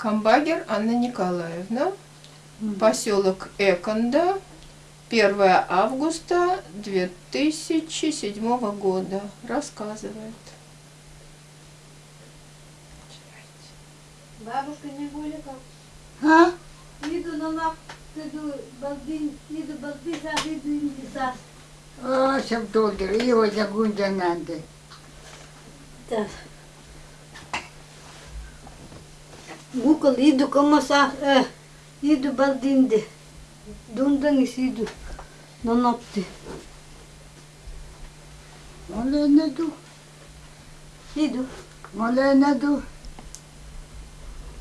Камбагер Анна Николаевна, поселок Эконда, 1 августа 2007 года. Рассказывает. Бабушка не гуляет. А? Иду на нах, иду балдин, иду балдин, иду инди сас. О, съм толдыр, ио жагунжананды. Да. Google ido como sa eh, ido baldinde. Dundan is ido. Nanapti. Olha ne do? Ido. Olha ne do?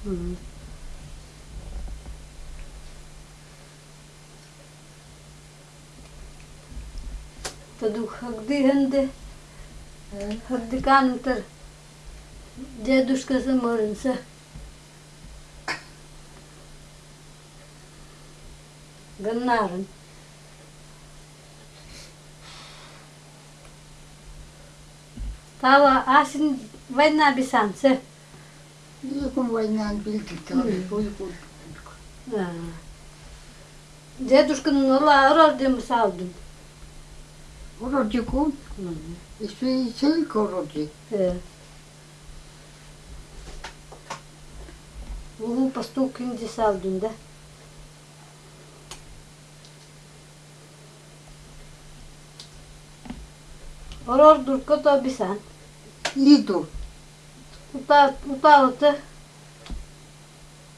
Hmm. तदु हगदी हंदे हगदी कान उतर जय दुष्कर से मरण से Ганнарен. Тава асин война бисансе. Иикум войнан билдитори, хуйкут. Дедушканын ола орордем салдым. Ородикун, исуи сел короди. Улу постукинди салдым да. Орор дуркото бисан. Иду, Ута уталыты.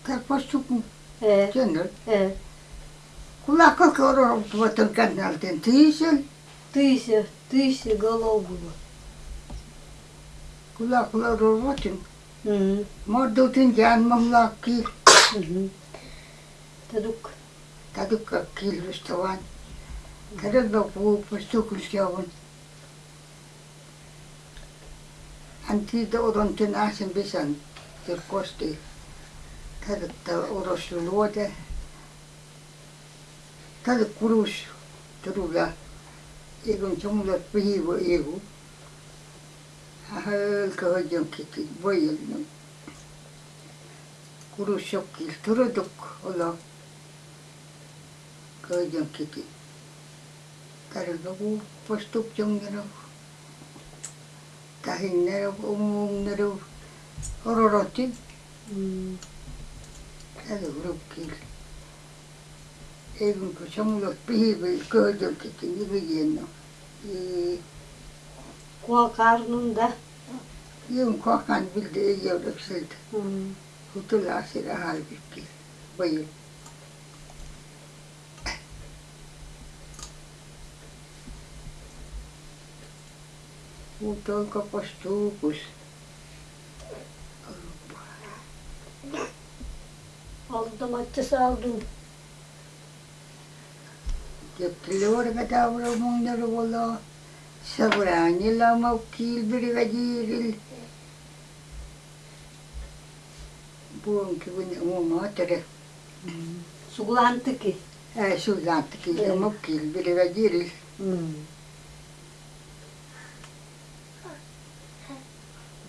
как поступу, Э, кенер. э. Кулакка корор туатыр канналтен тиисел, Тысяча, тысяча голов было. кулакла рорватин. Мгм, Мордутин жан мамлакки, мгм. Тадук. тадукка килруставан. Кадагда пуу постукулсяван. Antido odontinasen visan tilkosti tätä odossa luote. Tätä kurus turulla ikun sumulla pihivu ihu. Hölkö hojon kiti voi kurus jokkil turuduk olla hojon kiti. Tarvitaan postuksen kerran. tahinlere, umumlere, hororotik. Hadi vurup gel. Evin koşamı yok, bir hibe, gördüm tekin, hibe yenno. Kuva karnında. Yevin kuva kan bildi, yavrak sildi. Hutula asira halbik gel, bayıl. Kapas tuukus. Aldım açı saldım. Orga taura mundaru wala. Sabrani maukil biri gajiril. Buon kibun umuma tere. Suglantı ki. Äh, sulantti Joo. maukil biri gajiril. М,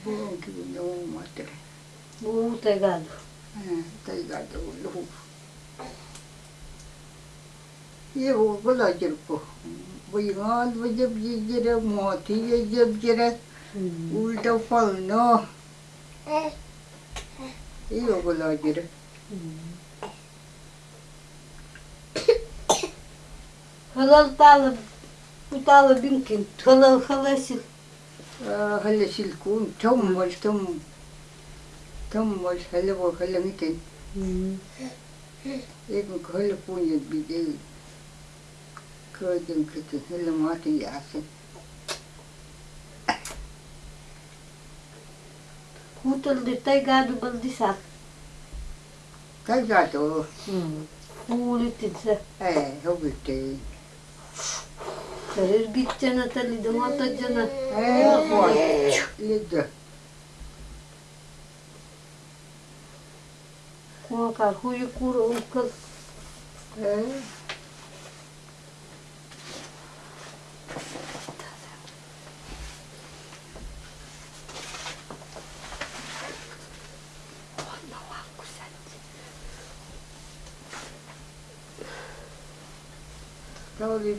Buon kibun umuma tere. Bu tegado. taigada luhu. Yevo bala jirko. Bayingal vajab jira moti vajab jira М, ulta falno. Yevo bala jira. Halal talı, bu talı هلا شلكون تمول تم تمول هلا بو هلا ميتن يجمك هلا بوني بيدي كودن كتن هلا ماتن يعسن Kutul de tai gadu baldisa. Tai gadu. هو Ulitica. Eh, إيه، هو bitte. Сареш битчената ли дамата джана? Е, лида. Куа карху и кура умкас. Е,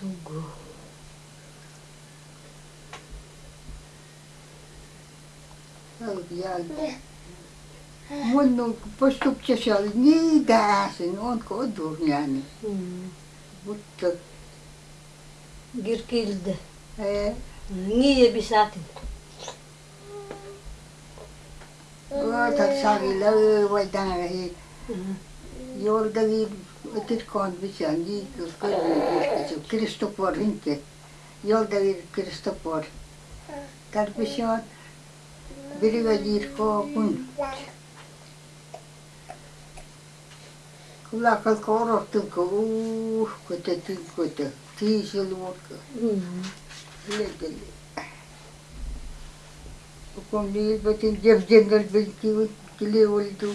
Tugu. Oikein. Mun on postuksia siellä niitä äsin, onko odurjani. Mm. Mutta Girkilde. ei. Ngiye bisatin. Oota sarilla vai tähän Mm. joltakin kirkkoon visään niin se Kristoffer Hinke. Joltakin Kristoffer. Tarvitsee virva kirkkoa kun Kyllä kalko odottu, kun uh, kun te tilkoitte tiisiluokka. Mm. Lekeli. Kun niilpätin Jevgenel vilki kili oltu.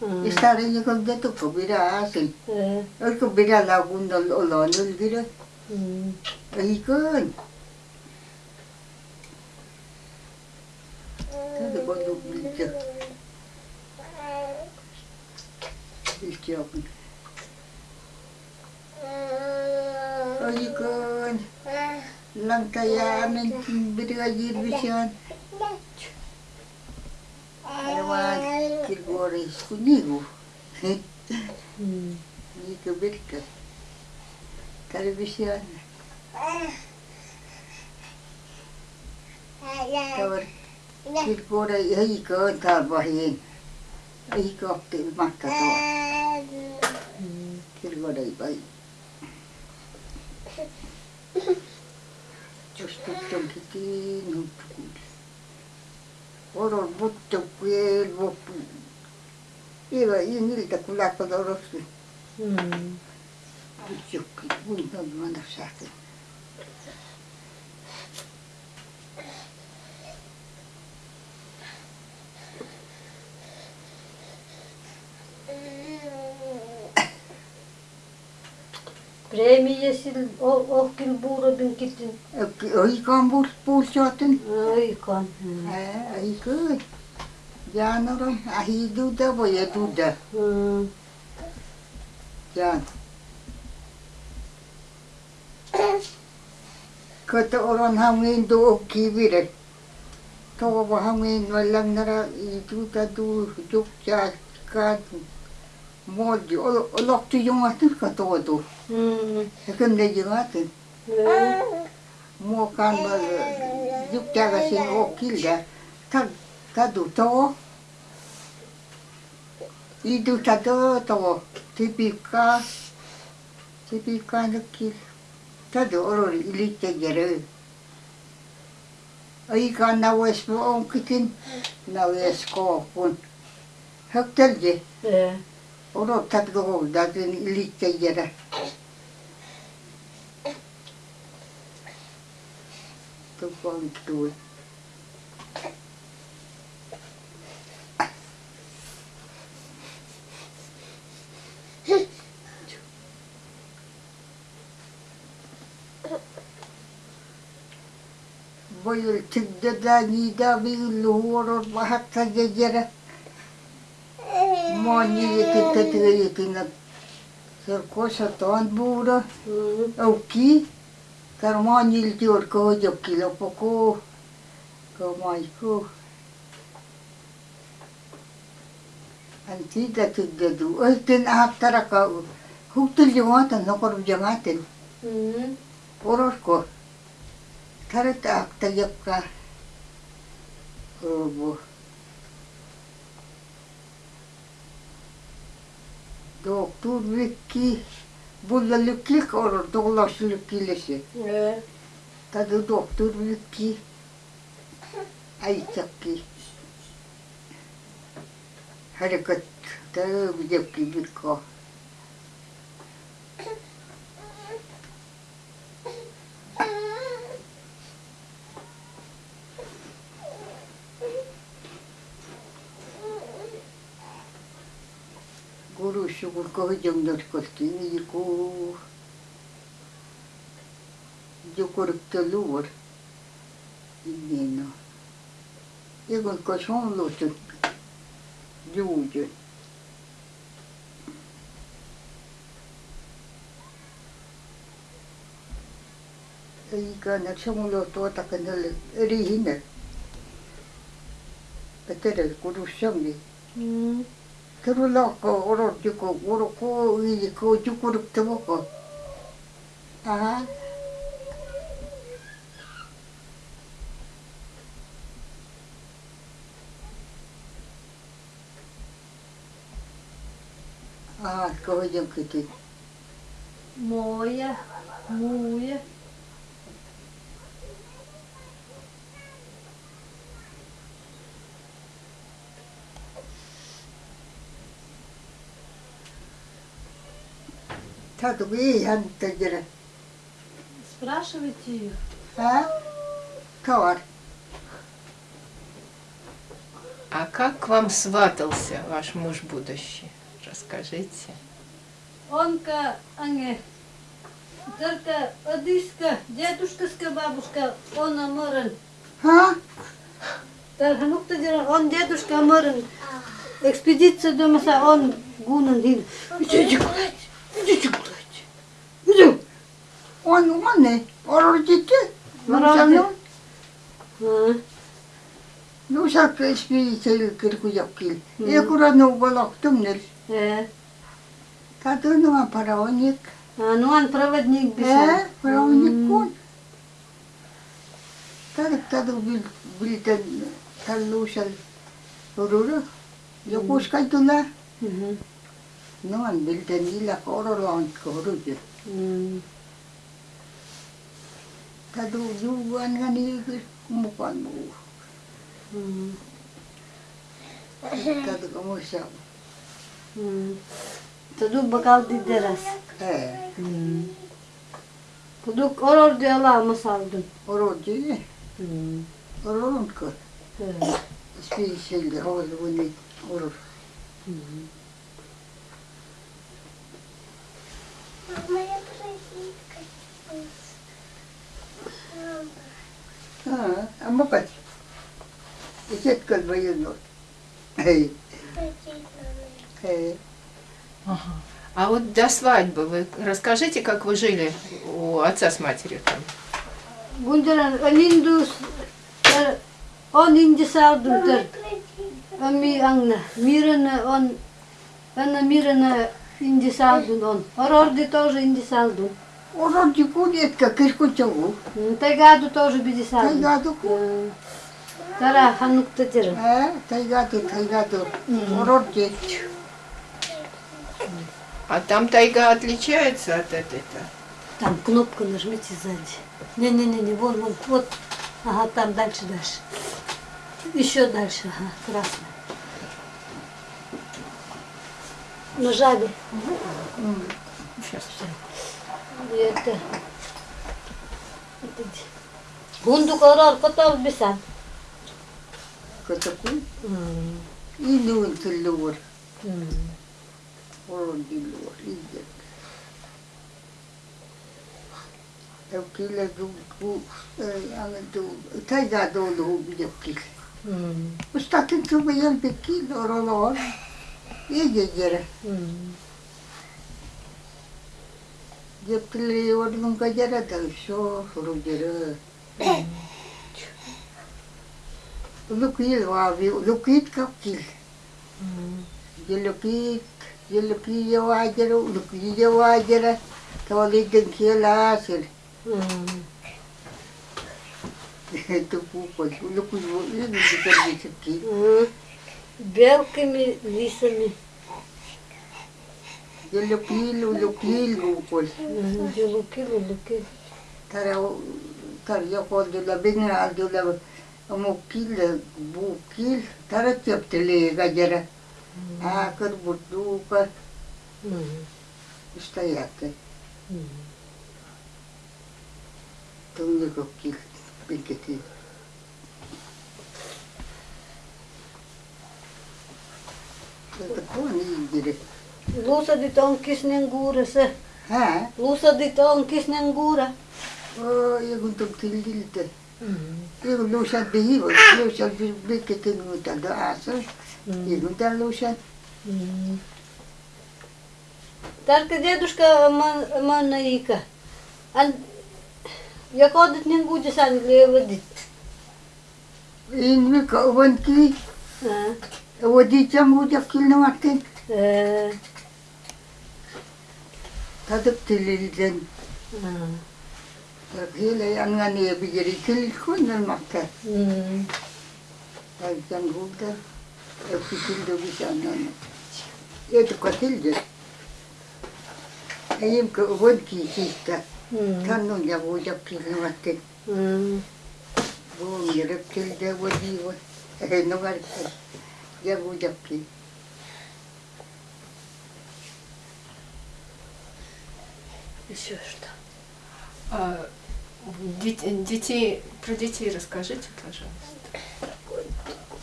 Mm. Estaré yo con eh. mm. el dedo, pues así. Es que mira la abunda, lo ando, el virus. Ojicón. ¿Qué Armaan geboren is Kunigo. Nico Birka. Television. Tawar geboren ei koon tarvahiin. Ei kohti matka tuo. Kirgodei vai. Just tuttunkin kiinni. 얼어붙었고에 먹고 이거 io 굴라고 놀았어 음. 이쪽 문도 만났어 Премиясил ох кил буурабин китин. Ойкан буул буулсуатын. Ойкан. Э, ойкой. Жанором ахидуда боя дуда. Жан. Kötü olan hamleyin doğu kibirek. Tova hamleyin vallanlara iduda du dukça kadın. Молди, олок ты юматын катоду. Хекем не юматын. Мокан юктяга син окилда. Так каду то. Иду тадо то. Типика. Типика нуки. Тадо орори илитте геры. Айка на весме онкитин на вескопун. Хөктелди. Yeah. odottaako houdaten ylittäjänä. Tukoltui. Voi olla tyttönä niitä villuhuonot vahatta jäljellä. Oni que te que na cercosa ton bura au ki carmoni il tior ko jo kilo poco como iku antiga tigadu ay tin ahtara ka huktul jangatan nokor jangatan poros ko tarata akta yakka robo doktor vekki bullaluklik olur doğulaşılık kilesi. Evet. Tadı doktor vekki ayçak ki hareket tabi yapki bir ko. Kau jengdor kolkini yiku. Jukur telur. Ini no. Ikon koson lutut. Juuju. Eikä ne samalla tuota kenelle eri hinne. Petere kurussangi. mm. 결혼하고 오로 죽고 오로고 이제 그, 그 죽구럽도 먹고. 아 아, 그거 좀 그게 뭐야? 뭐야? Vi han tajere. Спрашивайте ее. А? Кавар. А как к вам сватался ваш муж будущий? Расскажите. Онка, анге. Только одиска, дедушкаска бабушка, он аморен. Ha? Där han åkte där, он дедушка аморен. Экспедиция домаса, он гунан hin. Идите On on ne. Oror jitte. Oror Oror А, Nu saab spiritueel kirkujokil. Mm. Ja kurat no balak tumnel. э. Ta tunnu paraonik. А, ну он проводник Eh, бежал. paraonik on. Ta ta bil bilden tallu seal ururu. Ja kus kai tule. Мгм. No on bilden illa korolaant koruju. М. Tadı yuvan gani mukan bu. Tadı hmm. kamışam. Hmm. Tadı bakal dideras. He. Kuduk oror diyorlar mı saldın? Oror diyor. Ororun kır. Hiçbir şeyde havalı bunu oror. Hı. Amma kat. Iset kal bayan no. Hey, hey. А вот до свадьбы вы расскажите, как вы жили у отца с матерью там. Гундеран алиндус он инди саудун тер. Ами ангна мирана он она мирана инди саудун он. Орорди тоже инди Oroji kudet ka kirku chawu. Тайгаду тоже биди саудун. Taigado ku. М. Тара ханукта тер. Eh, taigado, taigado. Oroji. А там тайга отличается от этой-то? Там кнопку нажмите сзади. Не-не-не, вон, вон, вот. Ага, там дальше, дальше. Еще дальше, ага, красный. Нажали. Сейчас. И это. это где? Гунду карар катал бисан. Kataku. Inu tulur. Oroji lur. Ijet. Tau kila du ku. Ang du. Taigado lu bijokil. Ustakin tu где приодным кадера, там все, рудера. Лукил вави, лукит капкил. Где лукит, где лукит я вадера, лукит я вадера, то лиден келасер. Это пупать, лукит вави, лукит вави, лукит вави. Белками, лисами. Eu lhe pilo, lhe pilo, pol. Eu lhe pilo, lhe pilo. Tarau, tarau, e ko dula bine, al dula mokilė, būkil, tarau teptelėje gadėra. Mm. A, kad būtų, kad... Šta ja te? To nego kil, piketi. Tako nije direkt. Ito ko ni dire. Луса ди тонкис ненгура се. Ha? Луса ди тонкис ненгура. Oh, ya guntung tililte. Iku lusan bihi, lusan piketi ngutan do asal. Iku tan lusan. Тарка дедушка Манаика. Ан я ходит ненгуди сан левадит. In mi ka uwan ki, wadi cham wujak kil tadıp dililden. Takıyla yangan diye bir şey geri kilit kullanmakta. Tadıktan burada öpüşüldü bir sanırım. Yedi katildi. Elim ki uvun ki işte. Hmm. Tanrım ya bu yaptığını vakti. Hmm. Bu yarıp kilde bu diyor. Ne var ki? Ya bu yaptığını. Еще что? А, дет- детей, про детей расскажите, пожалуйста.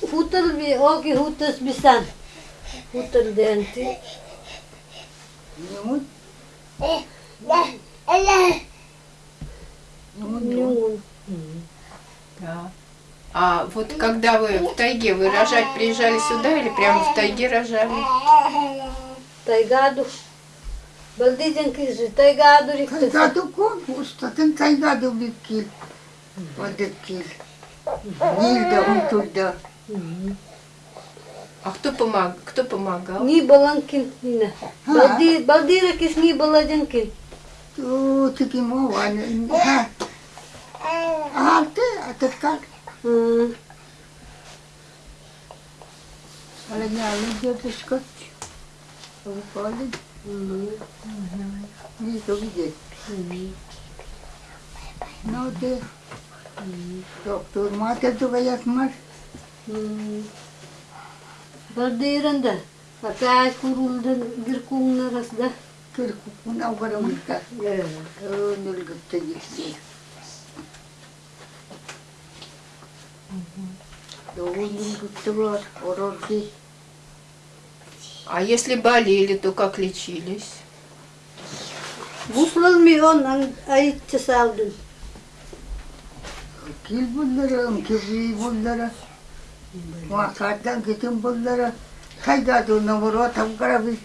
Хутъл ви оги хутъс бисан. Хутъл денти. Nyumut. Nyumut. Нюн. Да. А вот когда вы в тайге, вы рожать приезжали сюда или прямо в тайге рожали? Тайгаду. Балдиден кизы. Тайгаду рихтас. Kaygado ko, ustatan kaygado bikil. Wadakil. Nilda, untulda. А кто, помог, кто помогал? Ни баланкин нина. Балди балдира кис ни баладжанкин. Tu tiki mo wan. Ha. Ate, atat ka. Ala niya, niya diskat. Ang pali. Ni to bije. No Нечего видеть. Ну ты, доктор, мать туга ясмар. бир атааш курулдан гиркуңна расда. Гиркуңна аугарамышка. Өнөлгөптө э, э, жетсе. Доғын күтті бар, орорды. А если болели, то как лечились? Гуплал ми он айча салдын. Kil bullara, amkivi bullara. Wa katan kitin bullara. Kayda do namoro tam gara bir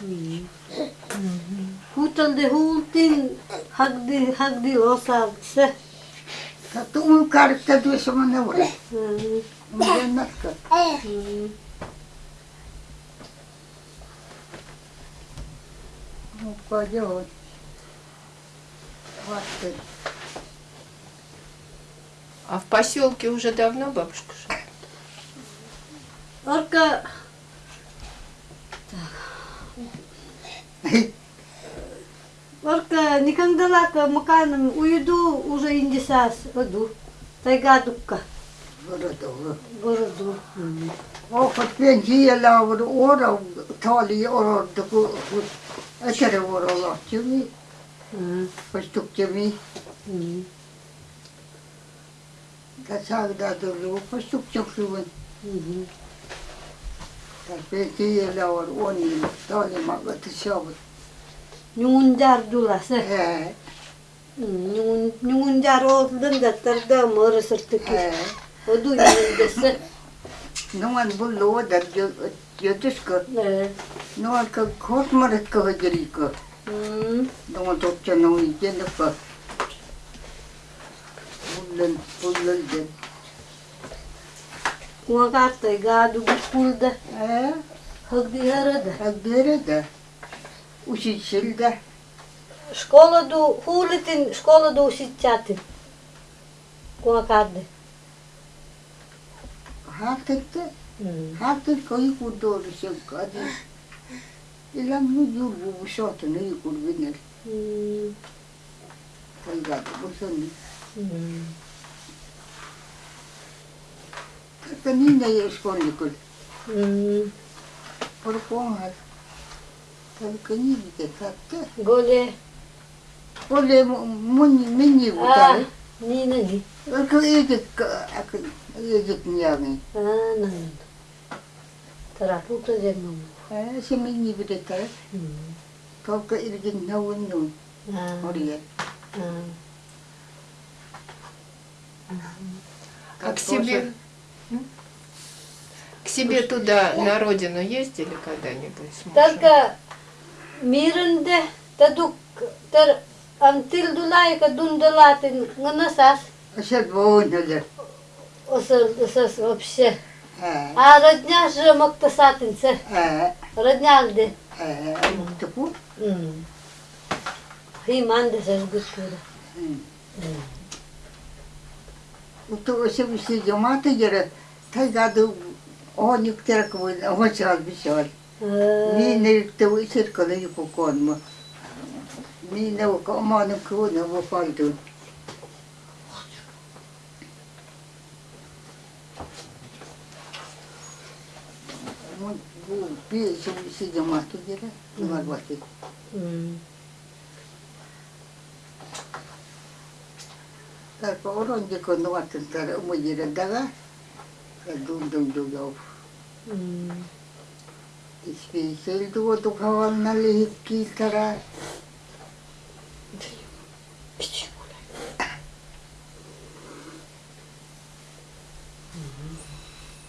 kil. Kilin kit matara. Iyang ki bullara. Niharet. Хуталде хултин хагди хагди осалдсе. Tatung karta do sa manawala. Umayanat ka. Упадет. Хватит. А в поселке уже давно бабушка живет? Орка Уже лака, маканом уйду, уже индисас воду. Тайга дукка. Городу. Охот пенсия лавр ора, тали ора, таку, эчере ора лахтими, постуктими. Касак да дуру, постуктюкшуван. Пенсия лавр они, тали мага тысявы. 6년 줄 알았어. 예. 응, 6년 잘 오던 데다 멀었을 때 어두 있는 데서 농안 불로 다저 여뜻거. 네. 농안 그 코스마를 거 그리고. 음. 농안 독자 농 이제 넣고. 불른 불른 데. 고아가 때가 누구 불다. 예. 흑디하르다. 흑디하르다. Ни не е школьникul. М. Порпонгал. Така ни виде татте. Голе. Оле муни мини А, вутаре. ни на ни. Aka edit aka edit niyami. А, на на. Тара пута дермам. Eh, si mini bide tare. М. Kau ka irgin nawin nun. А. Oriya. А. А к себе, к себе туда, на родину ездили когда-нибудь с мужем? Тарка миренде тадук тар антил дулай ка дундалатин нганасас Asal bawon hala. осал осас вообще. Eh, А родня же мактасатин се. eh, Роднялде. eh, tapu. М. Химанде се сгутуда. Uto ose Ee. みんな言っておいせるからよここはもうみんなおかまのくうなわかいと。Bu bir şey cemaati gelir, bunlar başlıyor. Tapa orang je kono tentara umur je dah dah. Dung dung dung jauh. Hmm.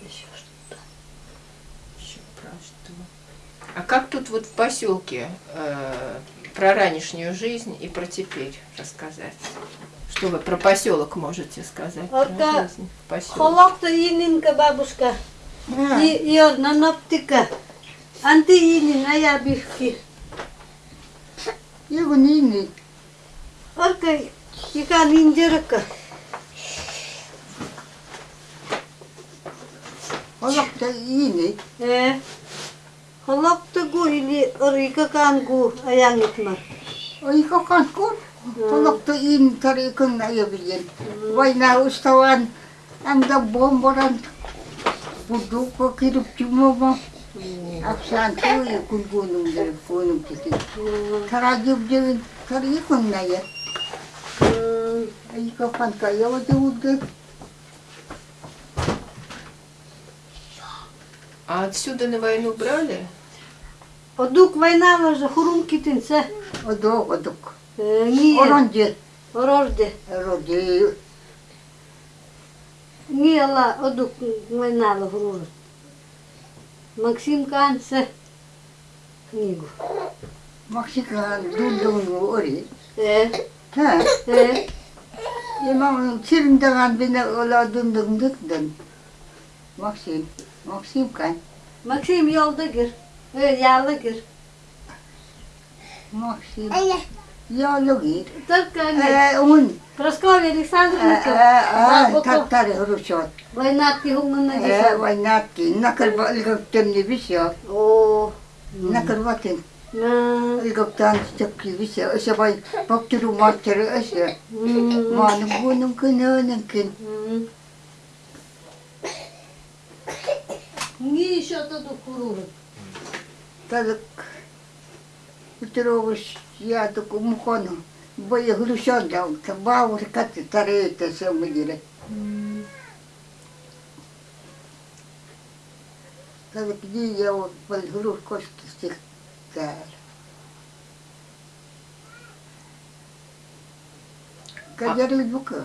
Еще что-то. Еще про что? А как тут вот в поселке э, про ранешнюю жизнь и про теперь рассказать? Что вы про поселок можете сказать? Холокта ининка бабушка. И йор на наптика. Анти ини ная бихки. Его не нини. Орка хика ниндерка. Холокта ини. Э. Холокта гу или орика кангу аянитма. Орика кангу. Холокта ин тарикын наябиен. Вайна уставан. Анда бомбаран. Будук киріп жұмама. 악수한테 굴고는 게 보는 게 사라지 없지 그리 혼나요 그 이거 판가 여기 우게 А отсюда на войну брали? Одук война вже хурумки тинце. Одук, одук. Е, ні. Оронді. Орорді. Орорді. Ні, ла, одук война хурумки. Максим кан се. Книгу. Mexican dundung ori. Э. Ha? Э. Imam sirindangan bina ola dundung dukdan. Maxim. Maxim kan. Максим yolda gir. Ö yağla gir. Maxim. Ya logi. Только не. Eh, un. Прасковья Eh, Александровна. eh, Бабу tattari hurusot. Война ти хумна Eh, дisa. wainati. Nakal ba ilgaktan ni bisyo. О. Nakal watin. На. Ilgaktan sakki bisyo. Asa bay bakturu matari asa. М. Manang bunong kananan kin. М. Ние что-то До хурурат. Tadak. Utirobus yato kumukono. Baya hurusot daw. Tabawar kati tarita sa magire. Tadak di yaw pal hurus kosti siktar. Каджарил бука.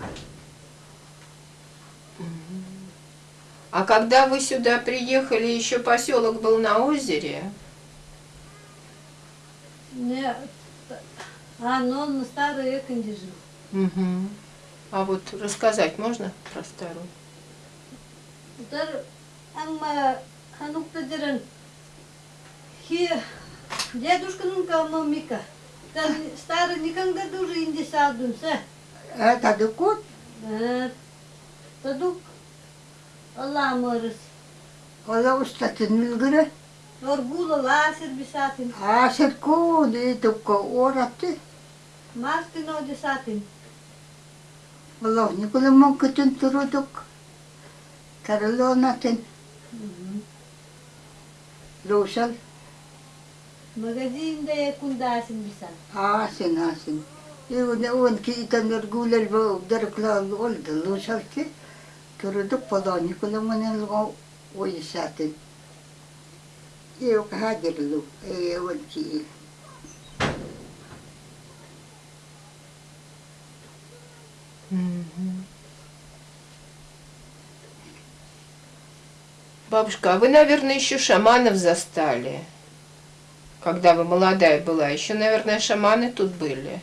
А когда вы сюда приехали, еще поселок был на озере? Не. А, но он на старой Эконде жил. Мгм. А вот рассказать можно про старую? Тар амма ханукта дерен хи дедушканын мамика. Тар старый никогда тоже инди садымса. Это докот? Э, Тадук Allah морыс. Ола устатын милгіре. Оргула ласер бисатин. Асер код и тупко оратты. Мастин одисатин. Ола никола монкытын турудук. Тарылонатын. Лусал. Магазин да якундасин бисан. Асен асен. Иун иун ки итанер гулер бо дерклан олда лусалти. Турудук пола никола манен лго ойсатын. Иу кахадерлу. Иун ки. Мгм. Бабушка, а вы, наверное, еще шаманов застали, когда вы молодая была. Еще, наверное, шаманы тут были.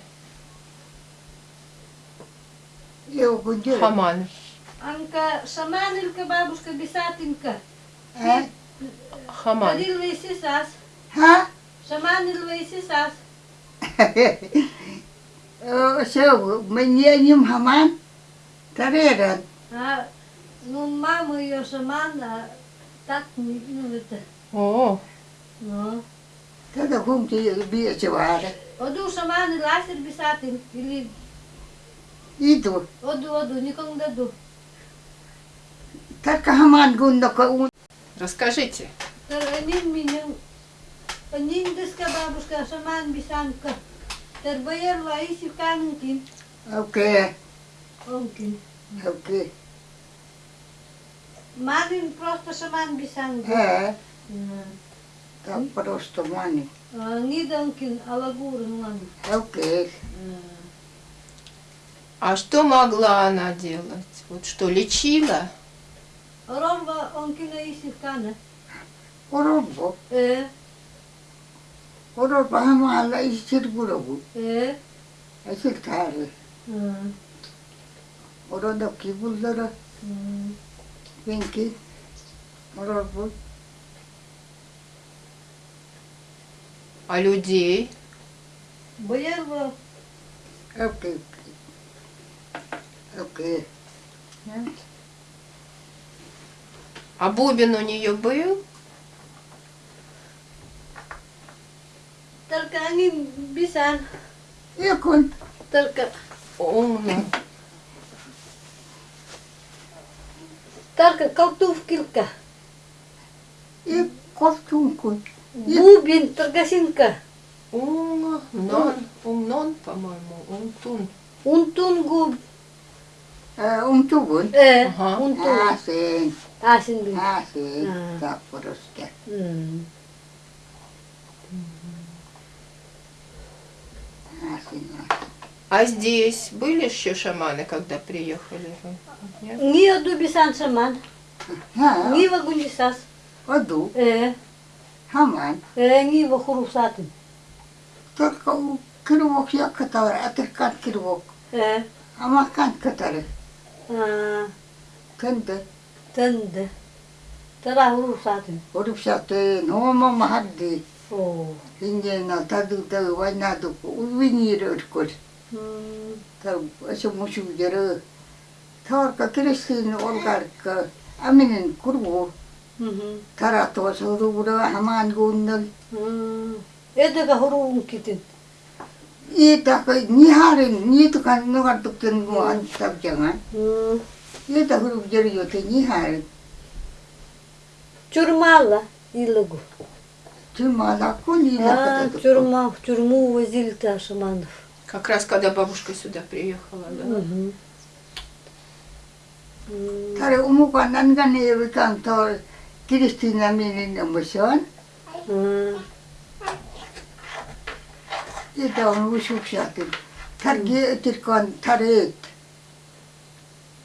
Хаманов. Анка шаманилка бабушка бисатинка. А? Хаман. Тарил вейсисас. Ха? Шаманил вейсисас. Все, мне ним хаман. Тареран. А, ну, мама ее шаман, а так, не- ну, это, О, ну. Тогда гумти бьете вара. Оду шаман ласер бисатин, или Иду. оду, оду, никому даду. Так хаман гунда ун. расскажите. Таранин меня, анин деска бабушка, шаман бисанка. Тербоер лаиси канкин, Окей, онкин. окей. Манин просто шаман бисанка. Э, так просто мани. Нидонкин, алагурин мани. Окей. А что могла она делать? Вот что, лечила? Рорва онкина иси кана. Оробо. Э, Оробо хамала истир гурабу. э, Асил таре. м, Орода кибулдара. Венки. Оробо. А людей? Боярва Окей. Окей. Нет. А бубен у нее был? Только они бисан, Якун. только, Умно. только колтув килка. И ковтункун. Бубин, торгасинка. Умно. Нон. Умнон, по-моему. Умтун. Унтун губ. Умтугун. Э, Ага. унтун. Асен. Асин бин. Асен. А. Так просто. М. Асен. А здесь были еще шаманы, когда приехали? Нет? Ни оду бисан шаман, А, ни вагундисас. оду. Э, Хаман. э, ни вахурусатын. Только у кривок я который, а ты кан кривок. Э, А макан который. а, Кенде. тенде. Тара хурусатын. Урупсаты нома махадди. О. Индена таду таду вайнаду увинир өркөл. ошо мушугдери товарка киришин олгарка аминин кургу таратыба суругура хаман гундал эдега хурун китин и так не харин не тука ногар туктен тап жаңа это хурук жериёте не харин чурмала илыгу чурмала кулила чурма чурму Как раз когда бабушка сюда приехала, да? Мгм. М. Таре умука нанган евикан тор Кристина минин намышан. М. И да он вышукшатын. Тарге тиркан тарет.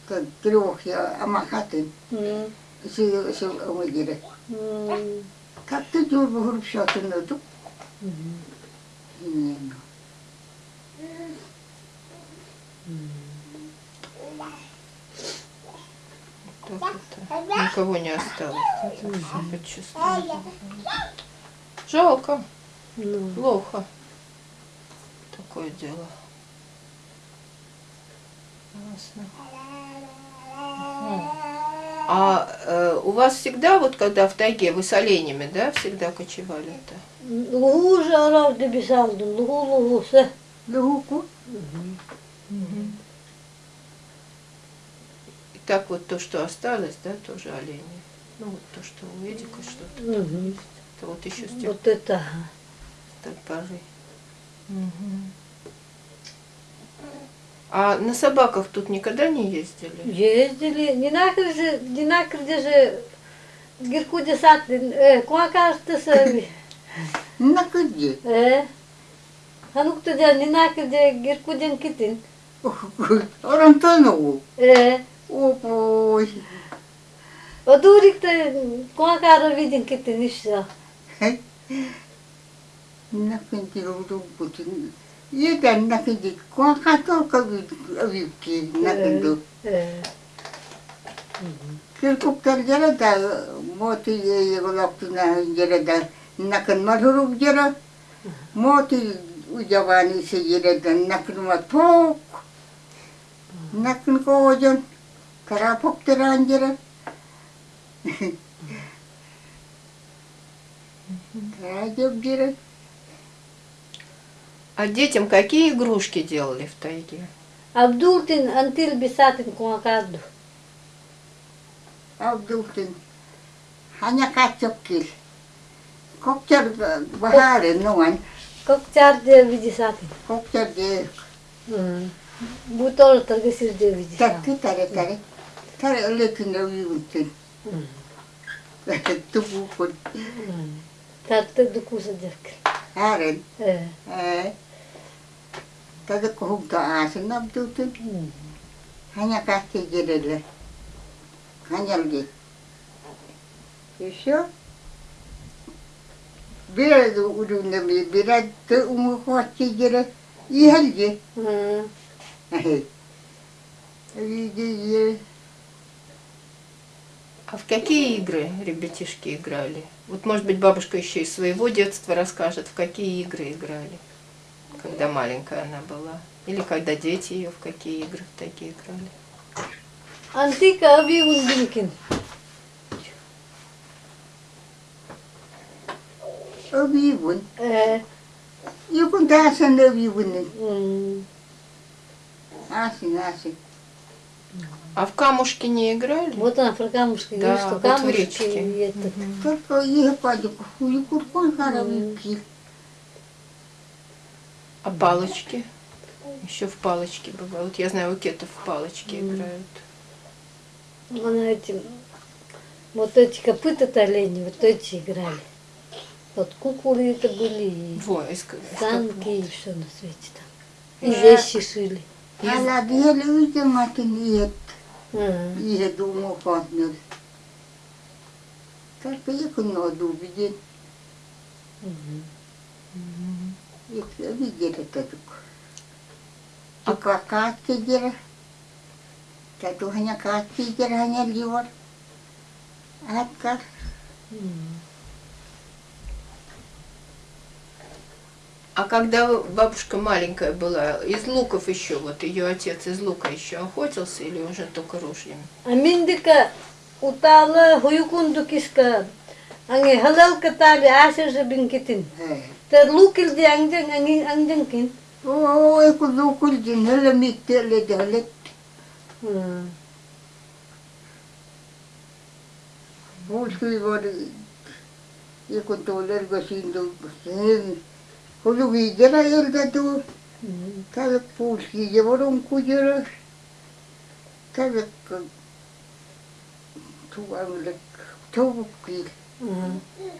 Тан трох я амахатын. М. Си си омагире. М. Как вот. Э, никого не осталось. Жалко. Ну. Плохо. Такое дело. Классно. Угу. А э, у вас всегда, вот когда в тайге, вы с оленями, да, всегда кочевали-то? Лугу же арабды бесалдым, лугу лугу се. Лугу. И так вот то, что осталось, да, тоже олени. Ну вот то, что у Эдика что-то Мгм. есть. Это вот еще с тех Вот это. ага. той поры. Мгм. А на собаках тут никогда не ездили? Ездили, не нахер же, не нахер же, гиркуде сатлин, э, куа кажется се, На куди? э, ханук то не нахер же гиркуден китин, 어른터노 예 오보 어두리때 과가로 비진 그때 있어 나 근데 로도 보진 얘가 나 근데 과가도 거기 어디 나 근데 Kırkuklar yere de moti yegulaktına yere de nakın marhurup yere moti ucavani se yere de nakın mat pok teran jara Karajab jara А детям какие игрушки делали в тайге? Абдултин антил бисатин куа карду. Abdultin hanya kacokil kokcar bahare nuan Как чар де видисатин. kokcar de Bu Butolo targa sirde vidi. Takı tare tare. Tare öyle kinde uyumuşsun. Tupu kod. Tarta duku sıcak. Haren. Ee. Tadı kohuk da ağasın abdutun. Hanya kahte girerler. Hanyal git. Yaşıyor. Biraz ucunda bir, biraz da umu kohti girer. İyi halde. А в какие игры ребятишки играли? Вот, может быть, бабушка еще из своего детства расскажет, в какие игры играли, когда маленькая она была. Или когда дети ее в какие игры в такие играли. Антика аби ундинкин. обивун. Э. Асин, асин. А в камушки не играли? Вот она про камушки Да, говорит, что вот в камушки этот. Только ехать, юкун кон харавики. А палочки? Еще в палочки бывают. Вот я знаю, у кетов в палочки играют. Она этим, вот эти копыта олени, вот эти играли. Вот куколы это были, и Во, из, к- из танки, и все на свете там. И вещи шили. Ала диhele uyumatin iyet. А, Ihe dumu fatnır. Tarpa yakın oldu bir мгм. Yekle bir yere tadık. Aka kaat yere. Tadu hanya kaat yere hanya liwar. Atkar. М. А когда бабушка маленькая была, из луков еще, вот ее отец из лука еще охотился или уже только ружьями? Аминдика утала хуюкунду киска. Анге халал катали асер же бинкитин. He. Ter lukil di angjang angin angjangkin. Oo, eku lukul din hala mittele de halet. 음. Bulski var. Eku toler Улугидера елдаду, тавек пулхиде ворон кудера, тавек туанлек, тувукил,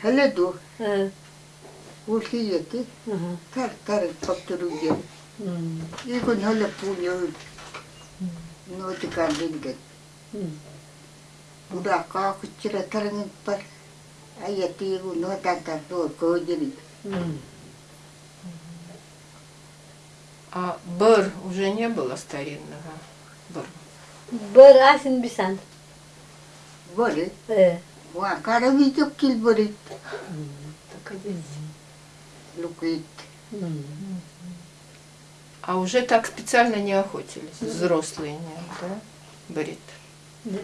халеду, пулхиети, тар тарек поптуруге. Игон хале пуньо, нотикан лингет. Удака кучера тарниппар, аятигу нотантар дор кодерит. Mm-hmm. А бэр уже не было старинного? Бэр. Бер асин бисан. Борит. Е. Ва каравиток кил борит. Так есть. Лукит. А уже так специально не охотились, взрослые не, да? Брит. Не.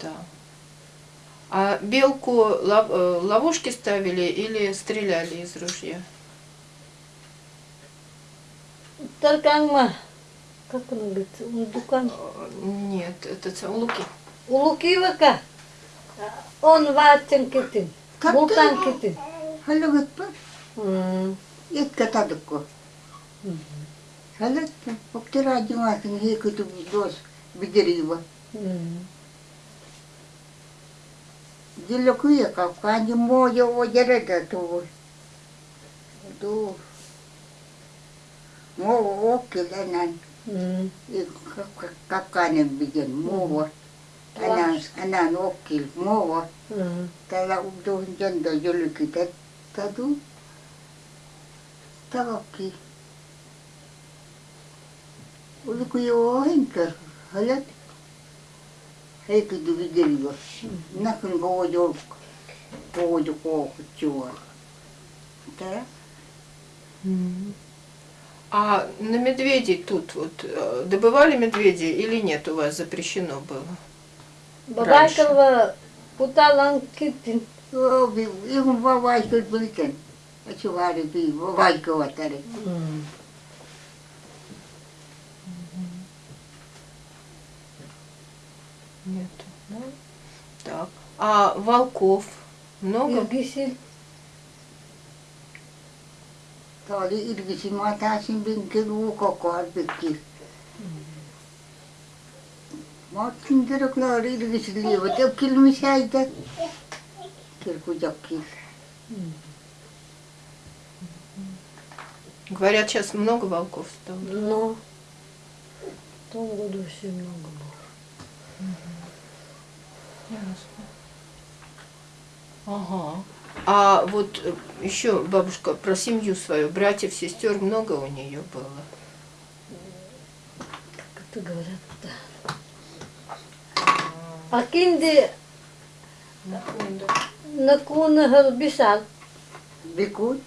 Да. А белку лов- э, ловушки ставили или стреляли из ружья? Таркангма. Как он говорится? Он дукан. Э, Нет, это ц- луки. У Лукивака. Он ватен китин. Как Бултан китин. Халагат па. М. Ит катадко. Халат па. Поктера димасын хекуту дос бидерива. М. Дилокуя капканди моя оjereда то. До. М. И капканен биден мова. Анан анан окил мова. М. Täällä uudun jäntä jollekin tatu. Tavakki. Oliko jo henkä? Halat? Heikki tuli delva. Näkyn koojolk. Koojo kookut juon. Tää? А на медведей тут вот э, добывали медведей или нет у вас запрещено было? Бабайкалва путалан китин. Joo, ihan vaan vaikut bilten. Se vaari pii, vaikkovat täällä. М. Нет. Да? Так. А волков много? Иргисил. Tämä oli taisin vinkeluu koko ajan pitkin. Mä otin kerran kyllä Irvisi liivat, ja kyllä missä äitä. Kirkujakki. Говорят, сейчас много волков стало. Но в том году очень много было. Ага. А вот э, еще бабушка про семью свою, братьев, сестер много у нее было. Как это говорят-то? А кинди накуна харбисал. Vikut.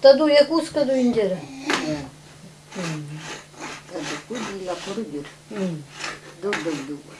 Таду индера. Ja vikut lilla korjur. Dubbel dubbel.